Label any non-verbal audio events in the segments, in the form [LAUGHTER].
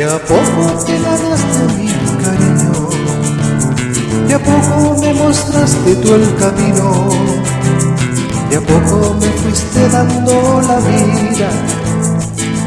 De a poco te ganaste mi cariño, de a poco me mostraste tú el camino, de a poco me fuiste dando la vida,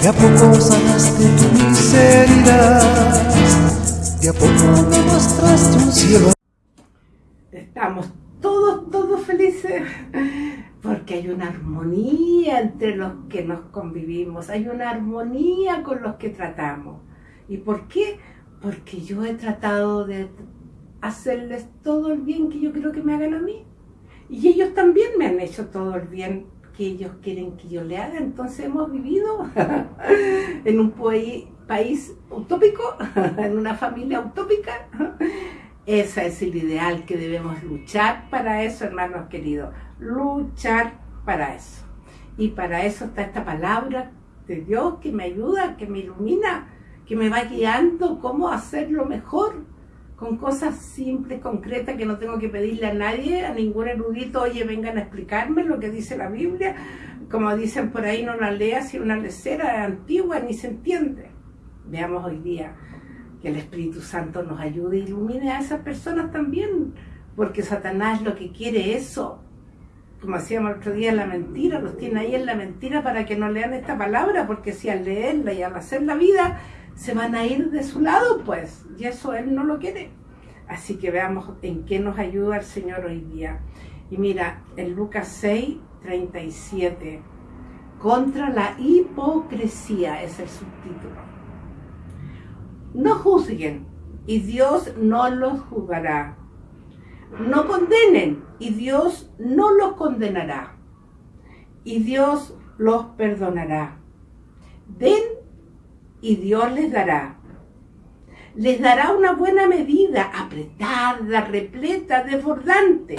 de a poco sanaste tu miseria, de a poco me mostraste un cielo. Estamos todos, todos felices porque hay una armonía entre los que nos convivimos, hay una armonía con los que tratamos. ¿Y por qué? Porque yo he tratado de hacerles todo el bien que yo quiero que me hagan a mí. Y ellos también me han hecho todo el bien que ellos quieren que yo le haga. Entonces hemos vivido [LAUGHS] en un país utópico, [LAUGHS] en una familia utópica. Ese es el ideal que debemos luchar para eso, hermanos queridos. Luchar para eso. Y para eso está esta palabra de Dios que me ayuda, que me ilumina que me va guiando cómo hacerlo mejor, con cosas simples, concretas, que no tengo que pedirle a nadie, a ningún erudito, oye, vengan a explicarme lo que dice la Biblia. Como dicen por ahí, no la leas si una lecera antigua ni se entiende. Veamos hoy día que el Espíritu Santo nos ayude e ilumine a esas personas también, porque Satanás lo que quiere eso, como hacíamos otro día, la mentira, los tiene ahí en la mentira para que no lean esta palabra, porque si al leerla y al hacer la vida se van a ir de su lado, pues, y eso Él no lo quiere. Así que veamos en qué nos ayuda el Señor hoy día. Y mira, en Lucas 6, 37, contra la hipocresía es el subtítulo. No juzguen y Dios no los juzgará. No condenen y Dios no los condenará. Y Dios los perdonará. Den y Dios les dará. Les dará una buena medida, apretada, repleta, desbordante,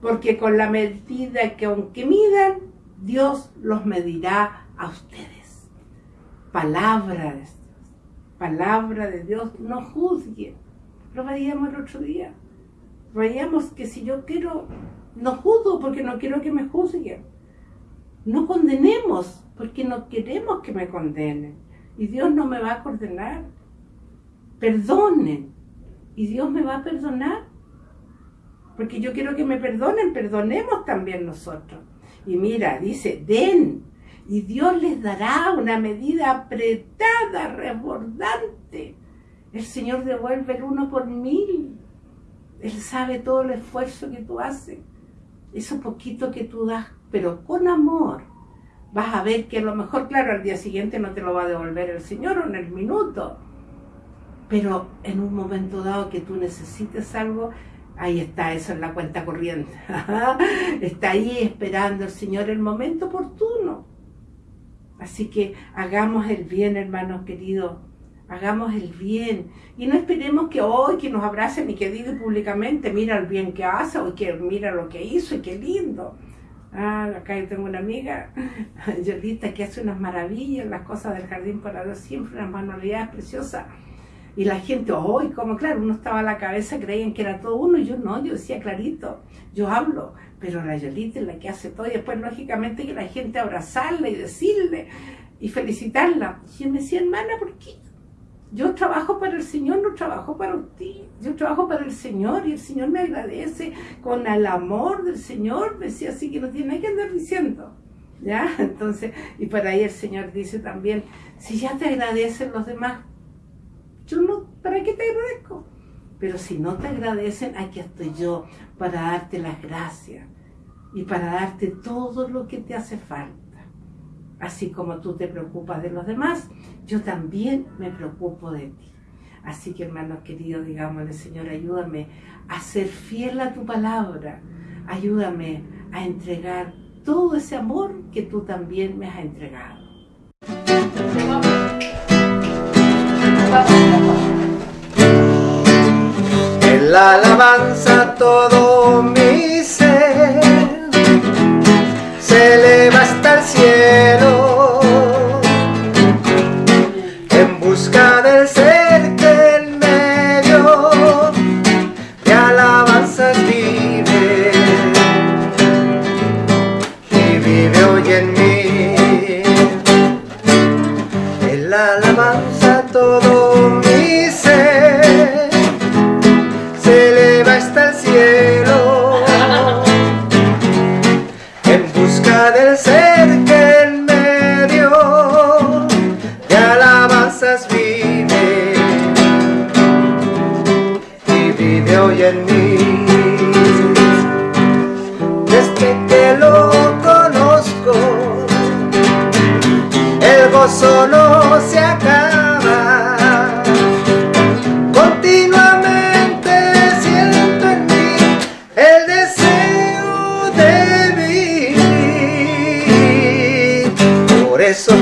porque con la medida que aunque midan, Dios los medirá a ustedes. Palabra de Dios, palabra de Dios, no juzguen. Lo veíamos el otro día. Veíamos que si yo quiero, no juzgo porque no quiero que me juzguen. No condenemos porque no queremos que me condenen y Dios no me va a condenar. Perdonen y Dios me va a perdonar. Porque yo quiero que me perdonen, perdonemos también nosotros. Y mira, dice, den y Dios les dará una medida apretada, rebordante. El Señor devuelve el uno por mil. Él sabe todo el esfuerzo que tú haces. Eso poquito que tú das, pero con amor vas a ver que a lo mejor, claro, al día siguiente no te lo va a devolver el Señor o en el minuto, pero en un momento dado que tú necesites algo, ahí está eso en la cuenta corriente. [LAUGHS] está ahí esperando el Señor el momento oportuno. Así que hagamos el bien, hermanos queridos. Hagamos el bien. Y no esperemos que hoy que nos abracen y que digan públicamente, mira el bien que hace, o que mira lo que hizo y qué lindo. Ah, acá yo tengo una amiga, [LAUGHS] Yolita, que hace unas maravillas, las cosas del jardín para Dios, siempre unas manualidades preciosas. Y la gente, hoy, como claro, uno estaba a la cabeza, creían que era todo uno, y yo no, yo decía clarito, yo hablo, pero la Yolita es la que hace todo, y después lógicamente que la gente abrazarla y decirle y felicitarla. Y yo me decía, hermana, ¿por qué? Yo trabajo para el Señor, no trabajo para usted. Yo trabajo para el Señor y el Señor me agradece con el amor del Señor. Decía así que no tiene que andar diciendo. ¿Ya? [LAUGHS] Entonces, y para ahí el Señor dice también, si ya te agradecen los demás, yo no, ¿para qué te agradezco? Pero si no te agradecen, aquí estoy yo para darte las gracias y para darte todo lo que te hace falta. Así como tú te preocupas de los demás, yo también me preocupo de ti. Así que hermanos queridos, digámosle, Señor, ayúdame a ser fiel a tu palabra. Ayúdame a entregar todo ese amor que tú también me has entregado. En la alabanza todo a todo mi ser, se eleva hasta el cielo, en busca del ser que en medio de alabanzas vive, y vive hoy en mí. eso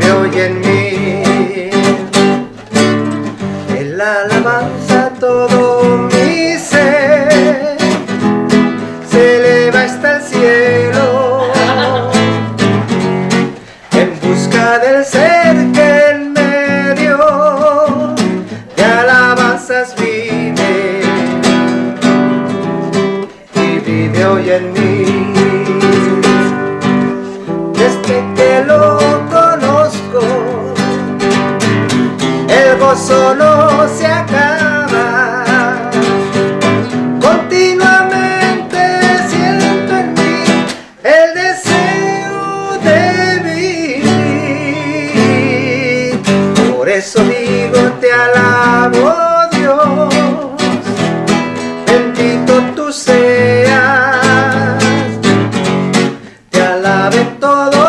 million de todo.